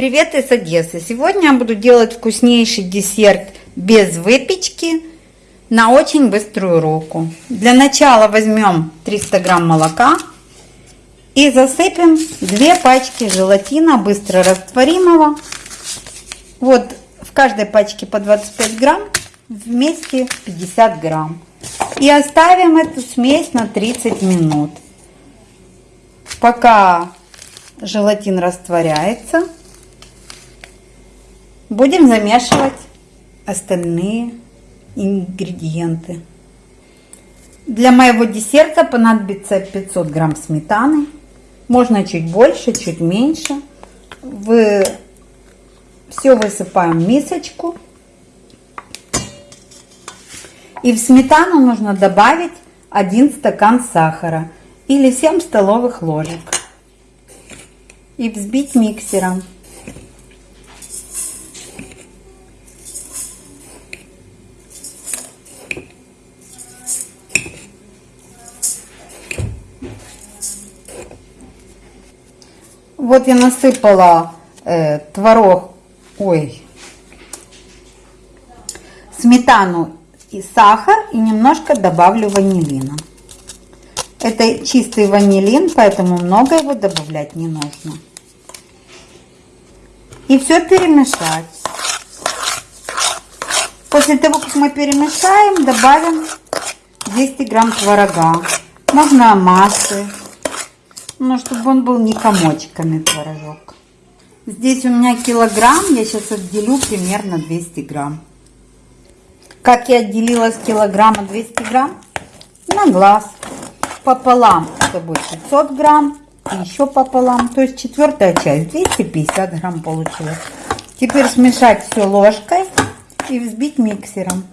Привет из Одессы! Сегодня я буду делать вкуснейший десерт без выпечки на очень быструю руку. Для начала возьмем 300 грамм молока и засыпем 2 пачки желатина быстро растворимого. Вот в каждой пачке по 25 грамм, вместе 50 грамм. И оставим эту смесь на 30 минут. Пока желатин растворяется, будем замешивать остальные ингредиенты. Для моего десерта понадобится 500 грамм сметаны. Можно чуть больше, чуть меньше. Вы все высыпаем в мисочку. И в сметану нужно добавить 1 стакан сахара или 7 столовых ложек. И взбить миксером. Вот я насыпала э, творог, ой, сметану и сахар и немножко добавлю ванилина. Это чистый ванилин, поэтому много его добавлять не нужно. И все перемешать. После того, как мы перемешаем, добавим 200 грамм творога. Можно массы, но чтобы он был не комочками творожок. Здесь у меня килограмм, я сейчас отделю примерно 200 грамм. Как я отделила с килограмма 200 грамм? На глаз. Пополам это будет 500 грамм. И еще пополам. То есть четвертая часть 250 грамм получилось. Теперь смешать все ложкой и взбить миксером.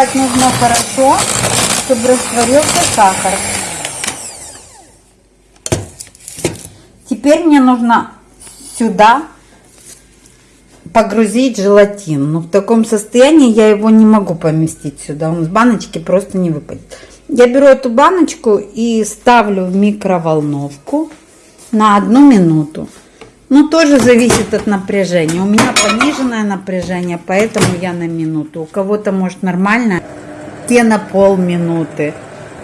Взбивать нужно хорошо, чтобы растворился сахар. Теперь мне нужно сюда погрузить желатин. Но в таком состоянии я его не могу поместить сюда. Он с баночки просто не выпадет. Я беру эту баночку и ставлю в микроволновку на одну минуту. Ну, тоже зависит от напряжения. У меня пониженное напряжение, поэтому я на минуту. У кого-то, может, нормально, те на полминуты.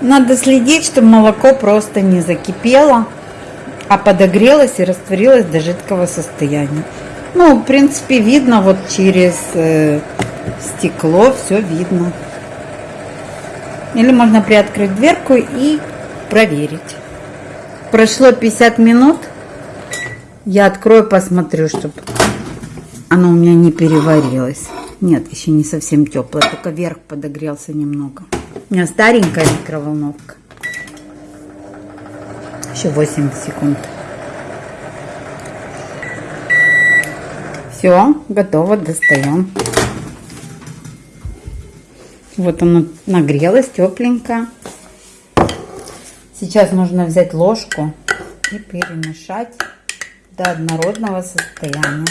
Надо следить, чтобы молоко просто не закипело, а подогрелось и растворилось до жидкого состояния. Ну, в принципе, видно вот через э, стекло, все видно. Или можно приоткрыть дверку и проверить. Прошло 50 минут. Я открою, посмотрю, чтобы оно у меня не переварилось. Нет, еще не совсем теплое, только верх подогрелся немного. У меня старенькая микроволновка. Еще 8 секунд. Все, готово, достаем. Вот оно нагрелось, тепленько. Сейчас нужно взять ложку и перемешать до однородного состояния.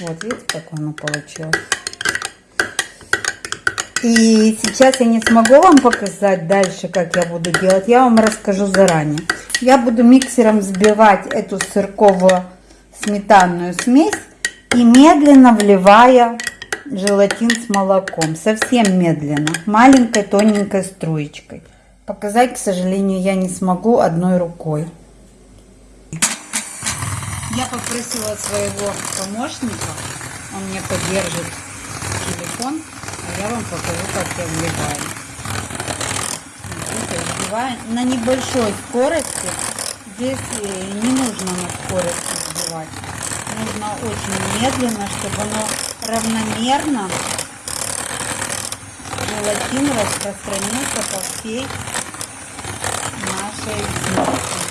Вот видите, как оно получилось. И сейчас я не смогу вам показать дальше, как я буду делать. Я вам расскажу заранее. Я буду миксером взбивать эту сырковую сметанную смесь и медленно вливая желатин с молоком. Совсем медленно, маленькой тоненькой струечкой. Показать, к сожалению, я не смогу одной рукой. Я попросила своего помощника, он мне поддержит телефон, а я вам покажу, как я вливаю. Смотрите, вливаю на небольшой скорости. Здесь э, не нужно на скорости взбивать. нужно очень медленно, чтобы оно равномерно желатин распространился по всей нашей смеси.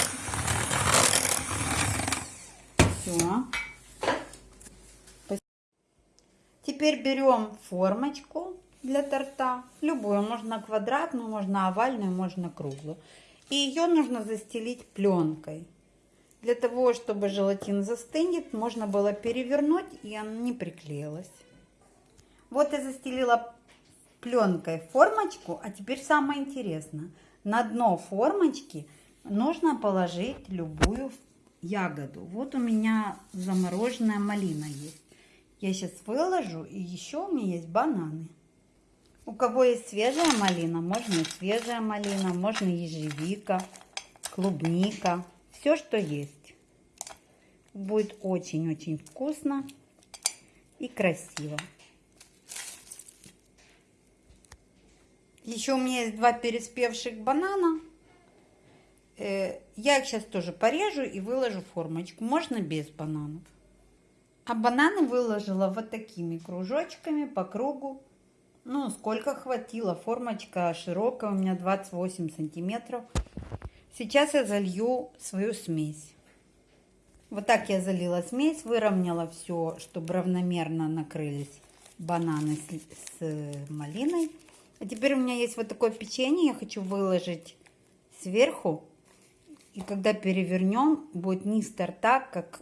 Все. Теперь берем формочку для торта, любую, можно квадратную, можно овальную, можно круглую. И ее нужно застелить пленкой. Для того, чтобы желатин застынет, можно было перевернуть, и она не приклеилась. Вот я застелила пленкой формочку, а теперь самое интересное. На дно формочки нужно положить любую ягоду. Вот у меня замороженная малина есть. Я сейчас выложу, и еще у меня есть бананы. У кого есть свежая малина, можно и свежая малина, можно ежевика, клубника, все, что есть. Будет очень-очень вкусно и красиво. Еще у меня есть два переспевших банана. Э, я их сейчас тоже порежу и выложу в формочку. Можно без бананов. А бананы выложила вот такими кружочками по кругу. Ну, сколько хватило. Формочка широкая, у меня 28 сантиметров. Сейчас я залью свою смесь. Вот так я залила смесь, выровняла все, чтобы равномерно накрылись бананы с, с малиной. А теперь у меня есть вот такое печенье, я хочу выложить сверху. И когда перевернем, будет низ торта, как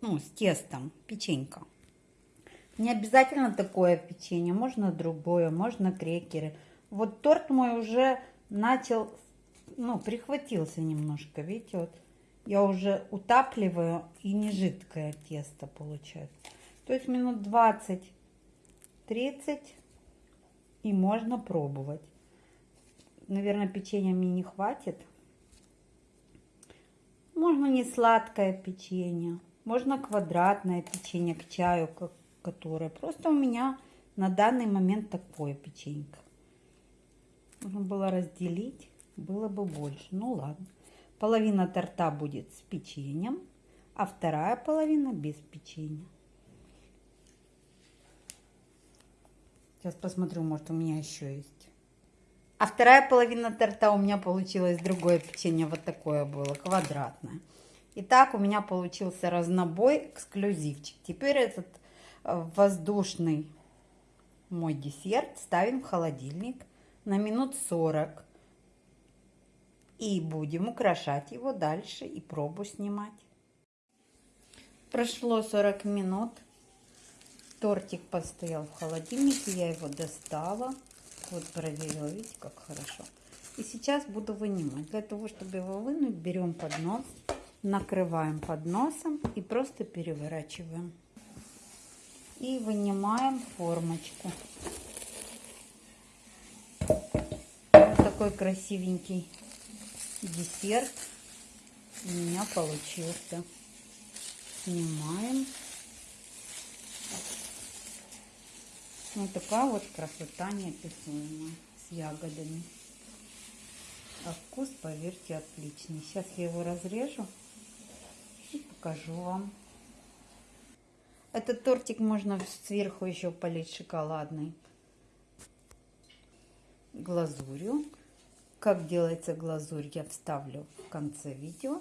ну, с тестом, печенька. Не обязательно такое печенье, можно другое, можно крекеры. Вот торт мой уже начал, ну, прихватился немножко, видите, вот. Я уже утапливаю и не жидкое тесто получается. То есть минут 20-30 и можно пробовать. Наверное, печенья мне не хватит. Можно не сладкое печенье, можно квадратное печенье к чаю, которое. Просто у меня на данный момент такое печенька. Нужно было разделить, было бы больше. Ну ладно. Половина торта будет с печеньем, а вторая половина без печенья. Сейчас посмотрю, может у меня еще есть. А вторая половина торта у меня получилось другое печенье, вот такое было, квадратное. Итак, у меня получился разнобой, эксклюзивчик. Теперь этот воздушный мой десерт ставим в холодильник на минут 40. И будем украшать его дальше и пробу снимать. Прошло 40 минут. Тортик постоял в холодильнике, я его достала. Вот проверила, видите, как хорошо. И сейчас буду вынимать. Для того, чтобы его вынуть, берем поднос, накрываем подносом и просто переворачиваем и вынимаем формочку. Вот такой красивенький десерт у меня получился. Снимаем. Вот такая вот красота неописуемая с ягодами. А вкус, поверьте, отличный. Сейчас я его разрежу покажу вам. Этот тортик можно сверху еще полить шоколадной глазурью. Как делается глазурь, я вставлю в конце видео.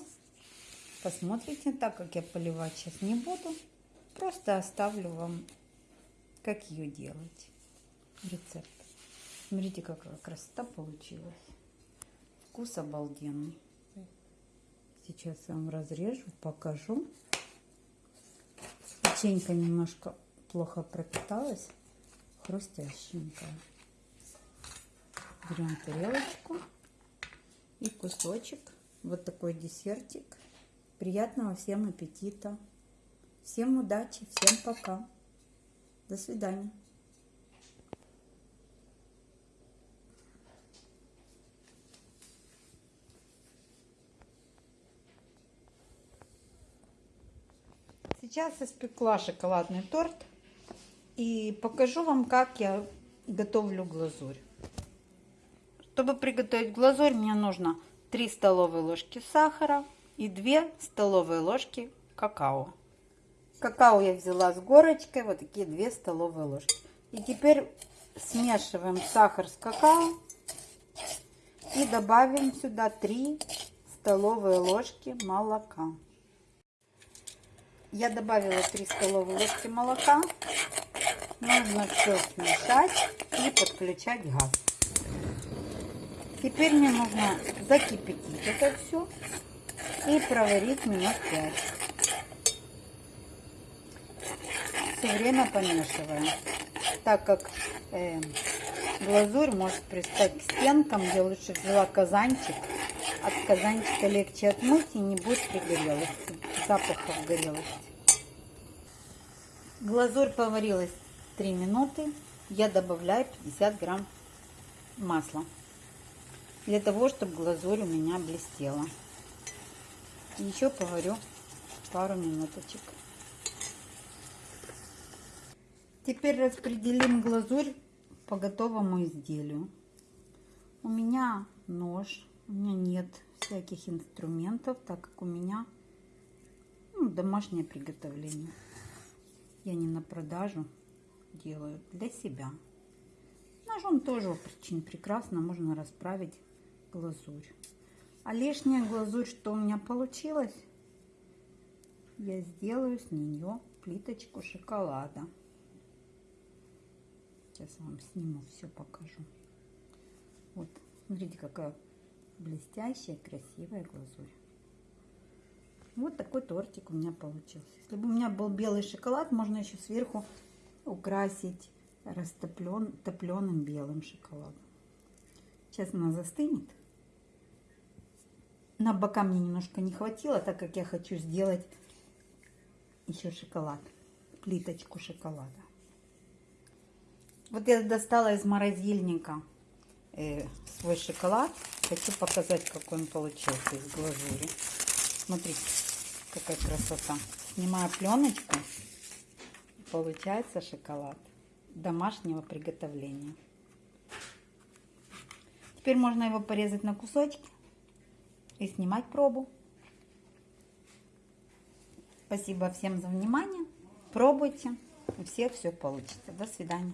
Посмотрите, так как я поливать сейчас не буду. Просто оставлю вам, как ее делать. Рецепт. Смотрите, какая красота получилась. Вкус обалденный. Сейчас я вам разрежу, покажу. Печенька немножко плохо пропиталась, хрустященькая. Берем тарелочку и кусочек. Вот такой десертик. Приятного всем аппетита. Всем удачи, всем пока. До свидания. Сейчас испекла шоколадный торт и покажу вам, как я готовлю глазурь. Чтобы приготовить глазурь, мне нужно 3 столовые ложки сахара и 2 столовые ложки какао. Какао я взяла с горочкой, вот такие 2 столовые ложки. И теперь смешиваем сахар с какао и добавим сюда 3 столовые ложки молока. Я добавила 3 столовые ложки молока. Нужно все смешать и подключать газ. Теперь мне нужно закипятить это все и проварить минут 5. Все время помешиваем, так как э, глазурь может пристать к стенкам. Я лучше взяла казанчик. От казанчика легче отмыть и не будет пригорелости, запахов горелости. Глазурь поварилась 3 минуты. Я добавляю 50 грамм масла для того, чтобы глазурь у меня блестела. Еще поварю пару минуточек. Теперь распределим глазурь по готовому изделию. У меня нож, у меня нет всяких инструментов, так как у меня ну, домашнее приготовление. Я не на продажу делаю, для себя. Ножом тоже очень прекрасно можно расправить глазурь. А лишняя глазурь, что у меня получилось, я сделаю с нее плиточку шоколада. Сейчас вам сниму, все покажу. Вот, смотрите, какая блестящая, красивая глазурь. Вот такой тортик у меня получился. Если бы у меня был белый шоколад, можно еще сверху украсить растоплен, топленым белым шоколадом. Сейчас она застынет. На бока мне немножко не хватило, так как я хочу сделать еще шоколад, плиточку шоколада. Вот я достала из морозильника э, свой шоколад. Хочу показать, какой он получился из глазури. Смотрите, какая красота. Снимаю пленочку. Получается шоколад домашнего приготовления. Теперь можно его порезать на кусочки и снимать пробу. Спасибо всем за внимание. Пробуйте. У всех все получится. До свидания.